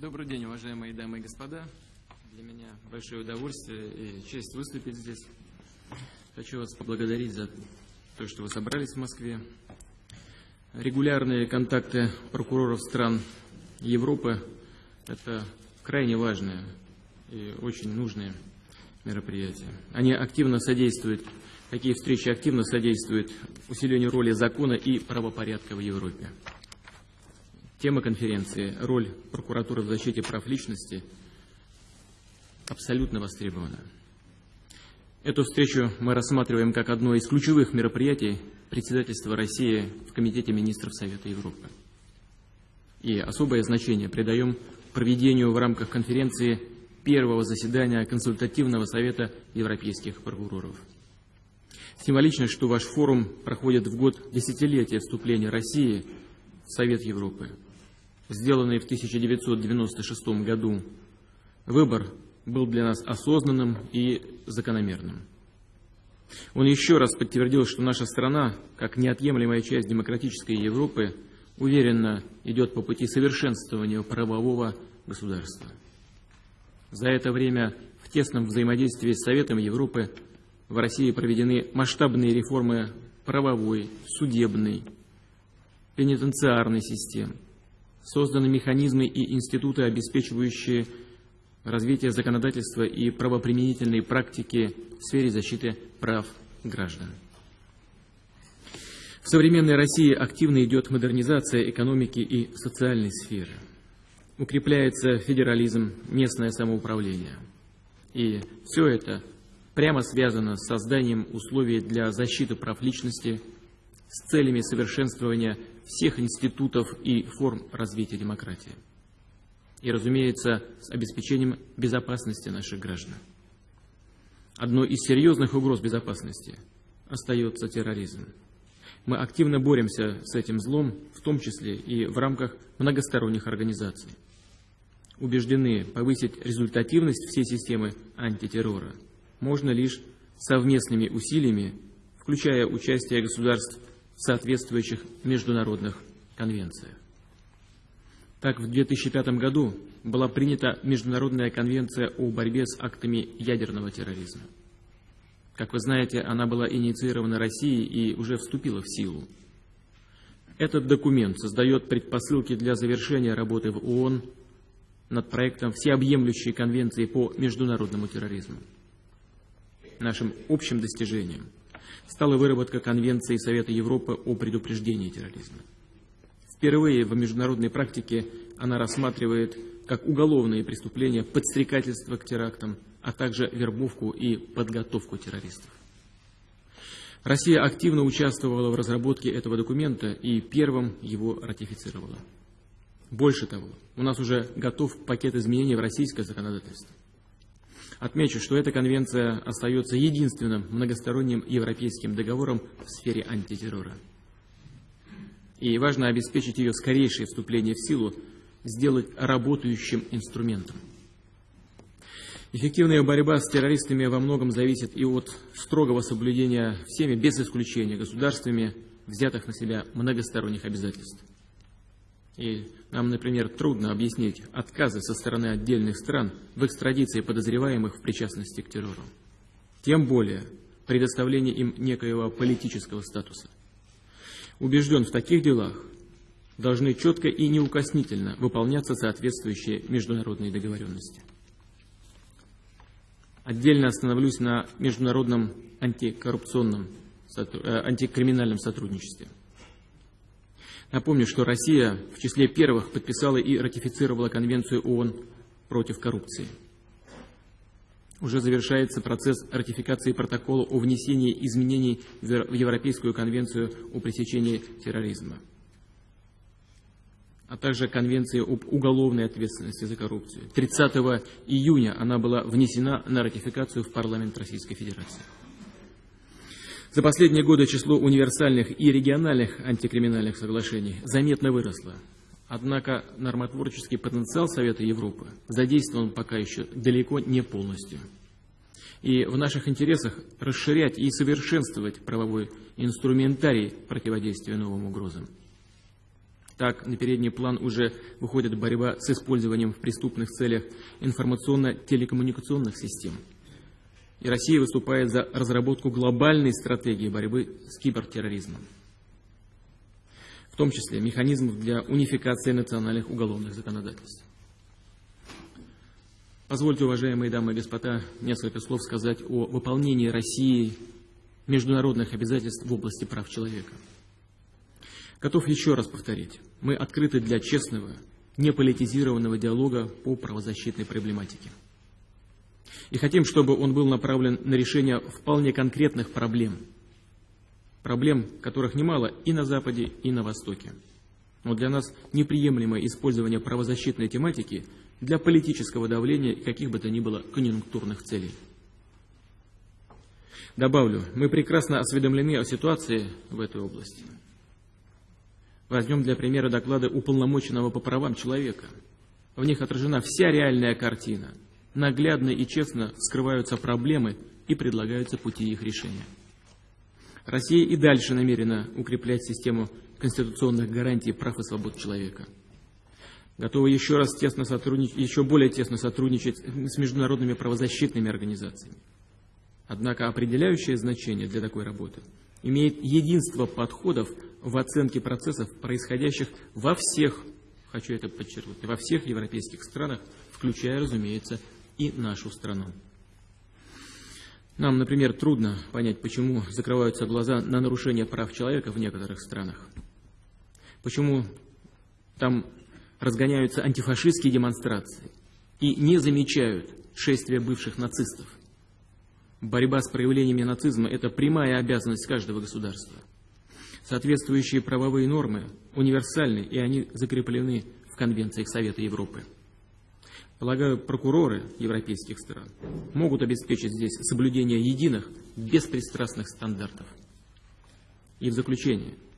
Добрый день, уважаемые дамы и господа. Для меня большое удовольствие и честь выступить здесь. Хочу вас поблагодарить за то, что вы собрались в Москве. Регулярные контакты прокуроров стран Европы – это крайне важное и очень нужное мероприятие. Они активно содействуют, такие встречи активно содействуют усилению роли закона и правопорядка в Европе. Тема конференции «Роль прокуратуры в защите прав личности» абсолютно востребована. Эту встречу мы рассматриваем как одно из ключевых мероприятий председательства России в Комитете министров Совета Европы. И особое значение придаем проведению в рамках конференции первого заседания Консультативного совета европейских прокуроров. Символично, что ваш форум проходит в год десятилетия вступления России в Совет Европы сделанный в 1996 году, выбор был для нас осознанным и закономерным. Он еще раз подтвердил, что наша страна, как неотъемлемая часть демократической Европы, уверенно идет по пути совершенствования правового государства. За это время в тесном взаимодействии с Советом Европы в России проведены масштабные реформы правовой, судебной, пенитенциарной системы созданы механизмы и институты, обеспечивающие развитие законодательства и правоприменительной практики в сфере защиты прав граждан. В современной России активно идет модернизация экономики и социальной сферы. Укрепляется федерализм, местное самоуправление. И все это прямо связано с созданием условий для защиты прав личности с целями совершенствования всех институтов и форм развития демократии. И, разумеется, с обеспечением безопасности наших граждан. Одной из серьезных угроз безопасности остается терроризм. Мы активно боремся с этим злом, в том числе и в рамках многосторонних организаций. Убеждены, повысить результативность всей системы антитеррора можно лишь совместными усилиями, включая участие государств соответствующих международных конвенциях. Так, в 2005 году была принята Международная конвенция о борьбе с актами ядерного терроризма. Как вы знаете, она была инициирована Россией и уже вступила в силу. Этот документ создает предпосылки для завершения работы в ООН над проектом всеобъемлющей конвенции по международному терроризму. Нашим общим достижением – стала выработка Конвенции Совета Европы о предупреждении терроризма. Впервые в международной практике она рассматривает как уголовные преступления подстрекательство к терактам, а также вербовку и подготовку террористов. Россия активно участвовала в разработке этого документа и первым его ратифицировала. Больше того, у нас уже готов пакет изменений в российское законодательство. Отмечу, что эта конвенция остается единственным многосторонним европейским договором в сфере антитеррора. И важно обеспечить ее скорейшее вступление в силу, сделать работающим инструментом. Эффективная борьба с террористами во многом зависит и от строгого соблюдения всеми, без исключения, государствами, взятых на себя многосторонних обязательств. И нам, например, трудно объяснить отказы со стороны отдельных стран в экстрадиции подозреваемых в причастности к террору. Тем более предоставление им некоего политического статуса. Убежден, в таких делах должны четко и неукоснительно выполняться соответствующие международные договоренности. Отдельно остановлюсь на международном антикоррупционном, э, антикриминальном сотрудничестве. Напомню, что Россия в числе первых подписала и ратифицировала Конвенцию ООН против коррупции. Уже завершается процесс ратификации протокола о внесении изменений в Европейскую конвенцию о пресечении терроризма, а также Конвенции об уголовной ответственности за коррупцию. 30 июня она была внесена на ратификацию в парламент Российской Федерации. За последние годы число универсальных и региональных антикриминальных соглашений заметно выросло. Однако нормотворческий потенциал Совета Европы задействован пока еще далеко не полностью. И в наших интересах расширять и совершенствовать правовой инструментарий противодействия новым угрозам. Так, на передний план уже выходит борьба с использованием в преступных целях информационно-телекоммуникационных систем. И Россия выступает за разработку глобальной стратегии борьбы с кибертерроризмом, в том числе механизмов для унификации национальных уголовных законодательств. Позвольте, уважаемые дамы и господа, несколько слов сказать о выполнении России международных обязательств в области прав человека. Готов еще раз повторить, мы открыты для честного, неполитизированного диалога по правозащитной проблематике. И хотим, чтобы он был направлен на решение вполне конкретных проблем, проблем, которых немало и на Западе, и на Востоке. Но для нас неприемлемо использование правозащитной тематики для политического давления каких бы то ни было конъюнктурных целей. Добавлю, мы прекрасно осведомлены о ситуации в этой области. Возьмем для примера доклады уполномоченного по правам человека. В них отражена вся реальная картина. Наглядно и честно скрываются проблемы и предлагаются пути их решения. Россия и дальше намерена укреплять систему конституционных гарантий прав и свобод человека – готовы еще раз тесно сотрудничать, еще более тесно сотрудничать с международными правозащитными организациями. Однако определяющее значение для такой работы имеет единство подходов в оценке процессов, происходящих во всех, хочу это подчеркнуть, во всех европейских странах, включая, разумеется, и нашу страну. Нам, например, трудно понять, почему закрываются глаза на нарушение прав человека в некоторых странах. Почему там разгоняются антифашистские демонстрации и не замечают шествия бывших нацистов. Борьба с проявлениями нацизма – это прямая обязанность каждого государства. Соответствующие правовые нормы универсальны, и они закреплены в конвенциях Совета Европы. Полагаю, прокуроры европейских стран могут обеспечить здесь соблюдение единых, беспристрастных стандартов. И в заключение –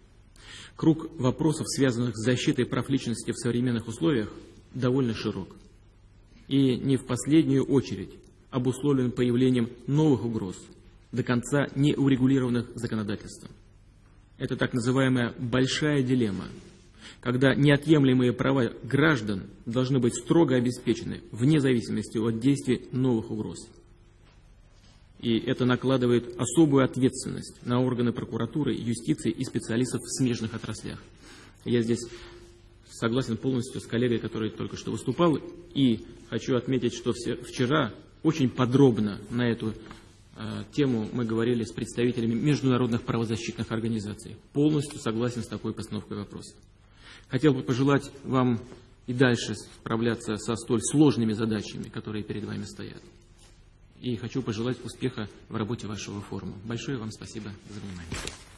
Круг вопросов, связанных с защитой прав личности в современных условиях, довольно широк. И не в последнюю очередь обусловлен появлением новых угроз, до конца не урегулированных законодательством. Это так называемая большая дилемма, когда неотъемлемые права граждан должны быть строго обеспечены вне зависимости от действий новых угроз. И это накладывает особую ответственность на органы прокуратуры, юстиции и специалистов в смежных отраслях. Я здесь согласен полностью с коллегой, который только что выступал, и хочу отметить, что вчера очень подробно на эту э, тему мы говорили с представителями международных правозащитных организаций. Полностью согласен с такой постановкой вопроса. Хотел бы пожелать вам и дальше справляться со столь сложными задачами, которые перед вами стоят и хочу пожелать успеха в работе вашего форума. Большое вам спасибо за внимание.